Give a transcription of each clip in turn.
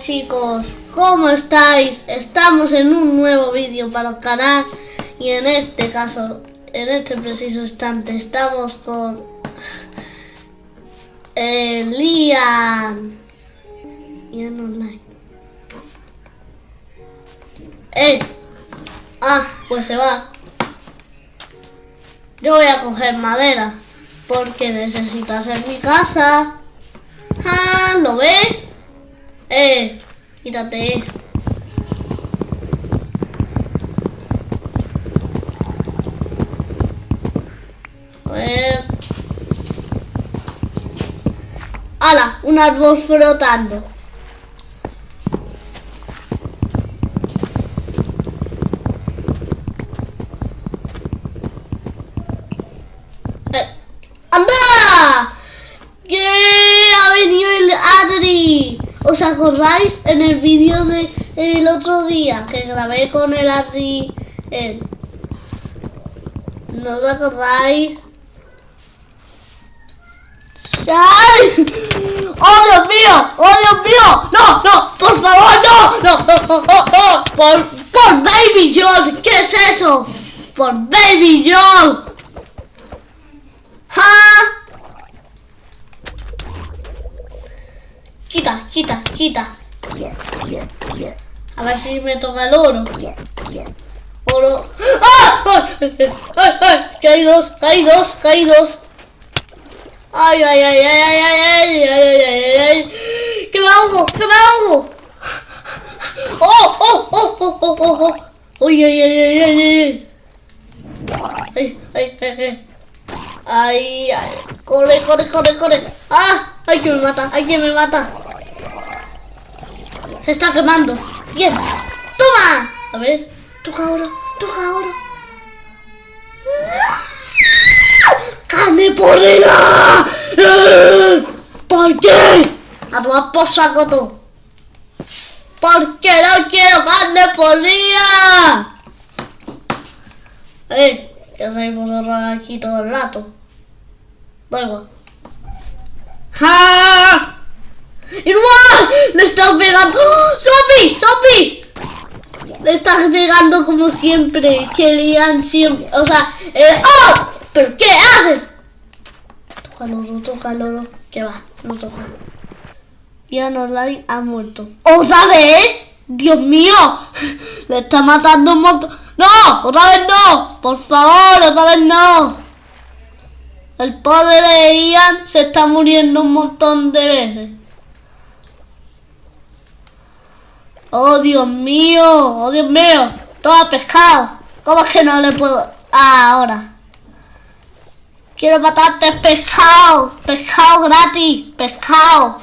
Chicos, ¿cómo estáis? Estamos en un nuevo vídeo para el canal y en este caso, en este preciso instante, estamos con Liam y en online. ¡Eh! Ah, pues se va. Yo voy a coger madera porque necesito hacer mi casa. Ah, ¿lo ve? Eh, quítate. A ver. ¡Hala! Un árbol flotando. Eh, ¡Anda! ¿Os acordáis en el vídeo de el otro día que grabé con el Adri? él? ¿No os acordáis? ¡Ay! ¡Oh, Dios mío! ¡Oh, Dios mío! ¡No, no! ¡Por favor, no, no! ¡Por, por Baby John! ¿Qué es eso? ¡Por Baby John! ¡Ja! Quita, quita, quita. A ver si me toca el oro. Oro. ¡Ah! ¡Ay! ¡Ay! ¡Ay! Hay dos, hay dos, hay dos. Ay, ay, ay, ay, ay, ay, ay, ay, ay, ay. ¡Que me ahogo! ¡Que me ahogo! ¡Oh, oh, oh, oh, oh, oh, oh! ¡Ay, ay, ay, ay, ay, ay! ¡Ay, ay, ay, ay! ¡Ay, ay! ¡Corre, corre, corre, corre! ¡Ah! ¡Ay, que me mata! ¡Ay, que me mata! Se está quemando. Bien. ¡Toma! A ver. Toca oro. Toca oro. ¡Carne podrida! ¿Por qué? A tomar por saco tú. Porque no quiero carne podrida. Eh, que soy vosotros aquí todo el rato. Da igual. ¡Ja! ¡Y no! ¡Le están pegando! ¡Oh! ¡Zombie! Le están pegando como siempre. Querían siempre. O sea, eh, ¡oh! ¿Pero qué toca el oro. ¿Qué va? No toca. Online ha muerto. ¿Otra vez? ¡Dios mío! Le está matando un montón. ¡No! ¡Otra vez no! ¡Por favor! ¡Otra vez no! El pobre de Ian se está muriendo un montón de veces. ¡Oh, Dios mío! ¡Oh, Dios mío! Toma pescado. ¿Cómo es que no le puedo...? Ah, ahora. Quiero matarte pescado. Pescado gratis. Pescado.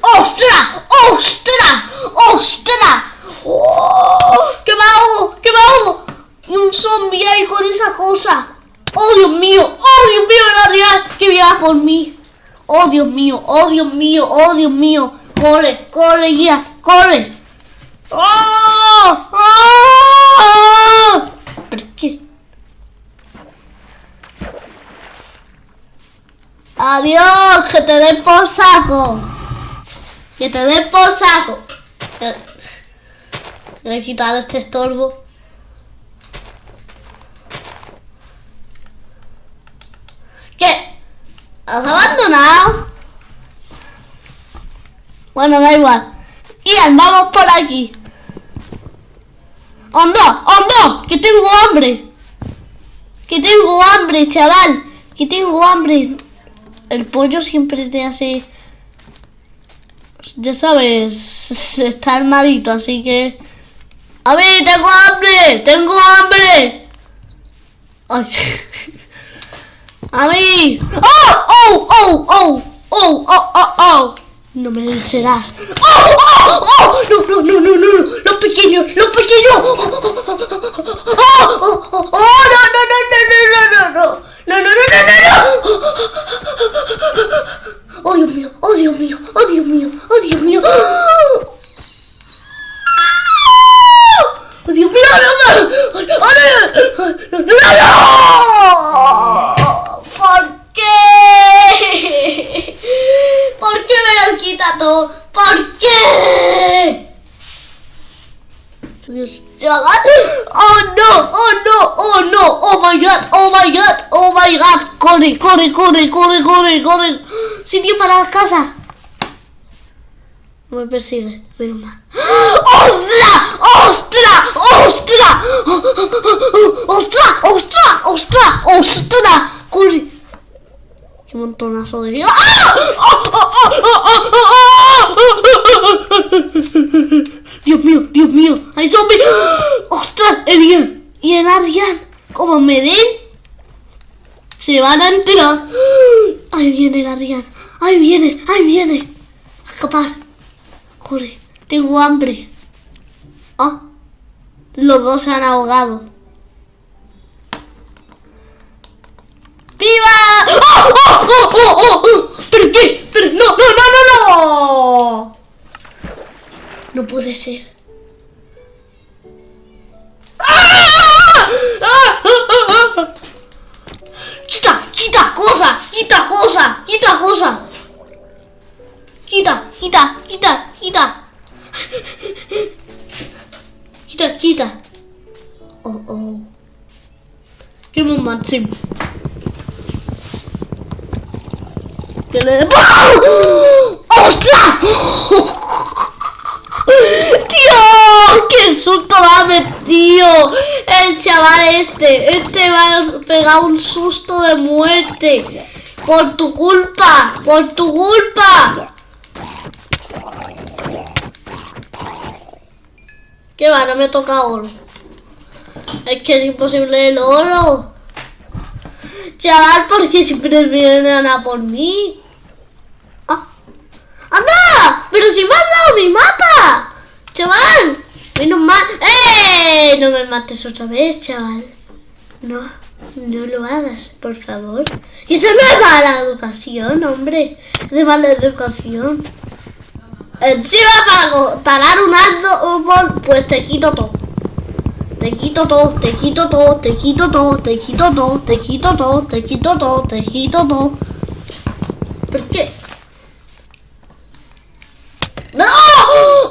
¡Ostras! ¡Ostras! ¡Ostras! ¡Oh! ¡Que me hago! ¡Que me hago! Un zombie ahí con esa cosa. ¡Oh, Dios mío! ¡Oh, Dios mío! La real que viene por mí. ¡Oh, Dios mío! ¡Oh, Dios mío! ¡Oh, Dios mío! ¡Corre! ¡Corre ya! ¡Corre! ¡Oh! ¡Oh! ¿Pero qué? ¡Adiós! ¡Que te den por saco! ¡Que te den por saco! Voy a quitar este estorbo. ¿Qué? ¿Has abandonado? Bueno, da igual. Ian, vamos por aquí. ¡Anda! ¡Anda! ¡Que tengo hambre! ¡Que tengo hambre, chaval! ¡Que tengo hambre! El pollo siempre te hace... Ya sabes, está armadito, así que... ¡A mí, tengo hambre! ¡Tengo hambre! ¡Ay! ¡A mí! ¡Oh! ¡Oh! ¡Oh! ¡Oh! ¡Oh! ¡Oh! ¡Oh! ¡Oh! No me vencerás. ¡Oh! ¡Oh! ¡Oh! ¡No, no, no, no, no! ¡Los pequeños! ¡Los pequeños! ¡Oh! ¡Oh! ¡Oh! ¡Oh! ¡Oh! ¡No, no, no, no, no, no, no! ¡No, no, no, no, no, no! ¡Oh, Dios mío! ¡Oh, Dios mío! ¡Oh, Dios mío! ¡Oh, Dios mío! ¡Oh, Dios mío! ¡No, no! ¡No, no, no! ¿Por gato. ¿Por qué? Dios, chaval. Oh no, oh no, oh no, oh my god, oh my god, oh my god. Corre, corre, corre, corre, corre, corre. Sitio para la casa. Me persigue, menos mal. ¡Ostras! ¡Ostras! ¡Ostras! ¡Ostras! ¡Ostras! ¡Ostras! ¡Ostras! ¡Corre! ¡Qué montonazo de vida! ¡Dios mío! ¡Dios mío! ¡Hay zombie! ¡Ostras! ¡El ¿Y el Arjan? ¿Cómo me den? Se van a enterar. ¡Ahí viene el Arjan! ¡Ahí viene! ¡Ahí viene! A escapar. Corre, tengo hambre. Ah, los dos se han ahogado. ¡Viva! ¡Oh, oh, oh, oh, oh! ¿Pero qué? ¿Pero? ¡No, no, no, no, no! No puede ser. ¡Quita! ¡Quita cosa! ¡Quita cosa! ¡Quita cosa! ¡Quita! ¡Quita! ¡Quita! ¡Quita! ¡Quita! ¡Quita! ¡Oh, oh! ¡Qué máximo! ¡Que le... ¡Ostras! ¡Dios! ¡Qué susto me ha metido! El chaval este. Este me ha pegado un susto de muerte. Por tu culpa. Por tu culpa. ¿Qué va? No me toca oro. Es que es imposible el oro. Chaval, ¿por qué siempre vienen a por mí? ¡Ah! ¡Anda! ¡Pero si me has dado mi mapa! ¡Chaval! Menos mal. ¡Eh! No me mates otra vez, chaval. No, no lo hagas, por favor. Y eso no es mala educación, hombre. Es de mala educación. Encima para talar un árbol, pues te quito todo. Te quito todo, te quito todo, te quito todo, te quito todo, te quito todo, te quito todo, te quito todo. ¿Por qué? ¡No!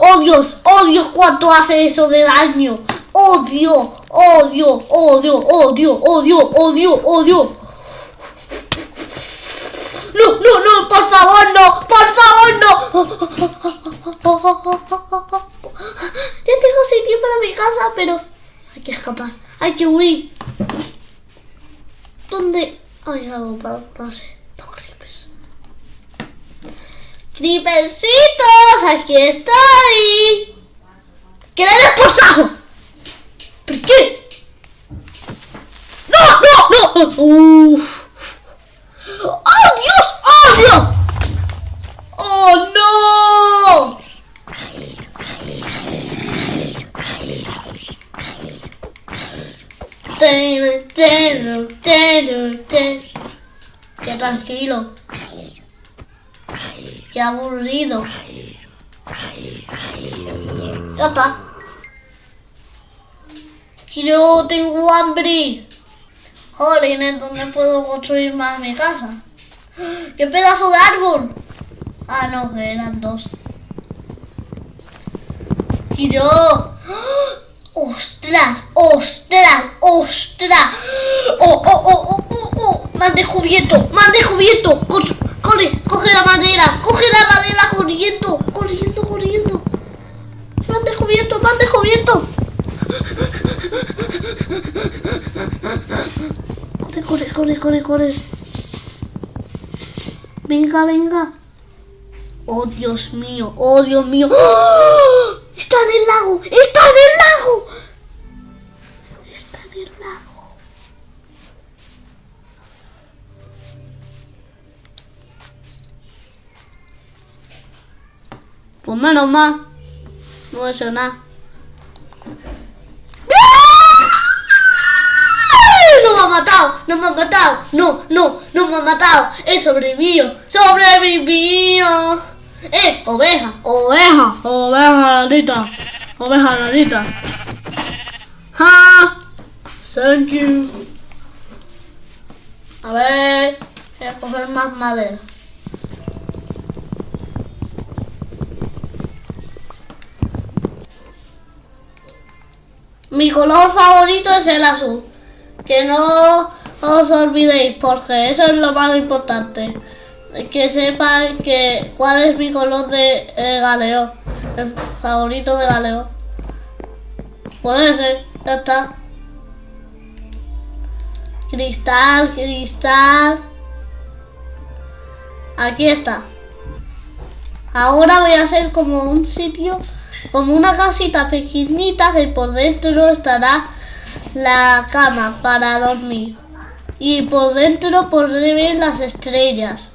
¡Oh Dios! ¡Oh Dios! ¿Cuánto hace eso de daño? ¡Oh Dios! ¡Oh Dios! ¡Oh Dios! ¡Oh Dios! ¡Oh Dios! ¡Oh Dios! ¡Oh Dios! ¡No! ¡No! ¡No! ¡Por favor no! ¡Por favor no! Ya tengo sitio para mi casa, pero hay que escapar. Hay que huir. ¿Dónde hay algo para pase? Tengo creepers. ¡Creepercitos! ¡Aquí estoy! ¡Que le saco! ¿Por qué? ¡No! ¡No! ¡No! ¡Uf! ¡Oh, Dios! ¡Oh, Dios! ¡Oh, no! Qué tranquilo. Qué aburrido. Ya está. Yo tengo hambre. Joder, ¿dónde puedo construir más mi casa? ¡Qué pedazo de árbol! Ah, no, eran dos. Yo... ¡Ostras! ¡Ostras! ¡Ostras! ¡Oh, oh, oh, oh, oh! oh! ¡Me han descubierto! ¡Me han descubierto! ¡Corre! ¡Coge la madera! ¡Coge la madera corriendo! ¡Corriendo, corriendo! ¡Me han descubierto! ¡Me han descubierto! Corre, corre, corre, corre, corre. Venga, venga. Oh, Dios mío, oh, Dios mío. ¡Oh! Está en el lago, está en el lago. Pues menos mal. No he hecho nada. ¡No me ha matado! ¡No me ha matado! ¡No, no! ¡No me ha matado! ¡He sobrevivido! ¡Sobrevivido! ¡Eh! ¡Oveja! ¡Oveja! ¡Oveja nanita! ¡Oveja nanita! ¡Ja! Thank you. A ver... Voy a coger más madera. Mi color favorito es el azul. Que no os olvidéis, porque eso es lo más importante. Que sepan que cuál es mi color de eh. El favorito de galeo. Puede ser, ya está. Cristal, cristal. Aquí está. Ahora voy a hacer como un sitio, como una casita pequeñita que por dentro estará la cama para dormir. Y por dentro podré ver las estrellas.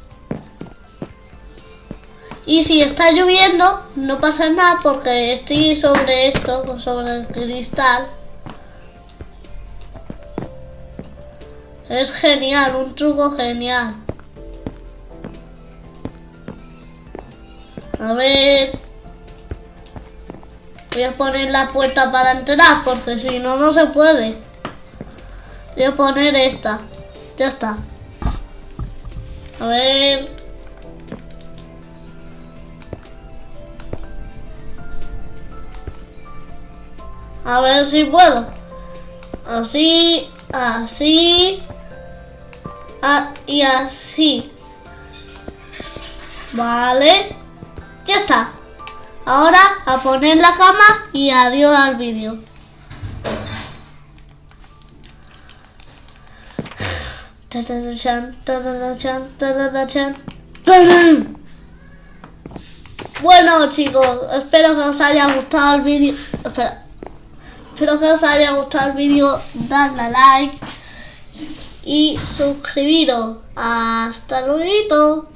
Y si está lloviendo, no pasa nada porque estoy sobre esto, sobre el cristal. Es genial, un truco genial. A ver. Voy a poner la puerta para entrar porque si no, no se puede. Voy a poner esta. Ya está. A ver. A ver si puedo. Así, así. Ah, y así. Vale. Ya está. Ahora a poner la cama y adiós al vídeo. Bueno chicos, espero que os haya gustado el vídeo. Espero que os haya gustado el vídeo. Dadle a like y suscribiros. Hasta luego.